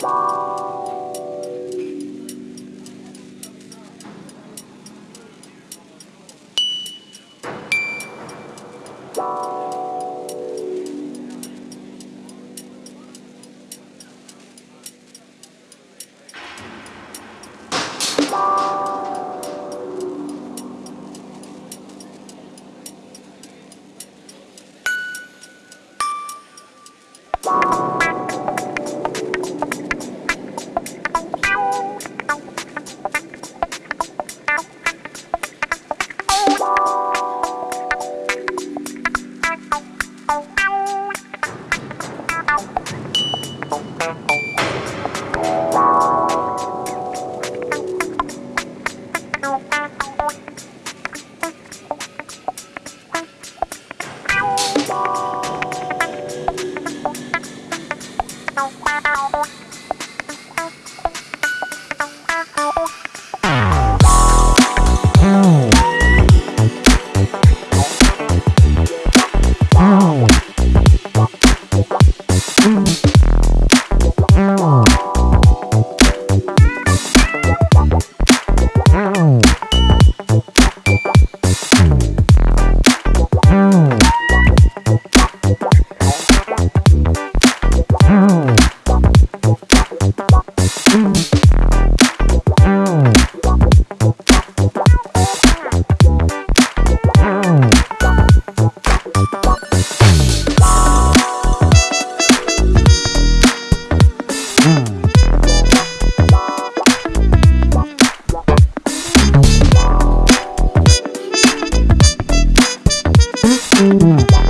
Bye. Mm-hmm.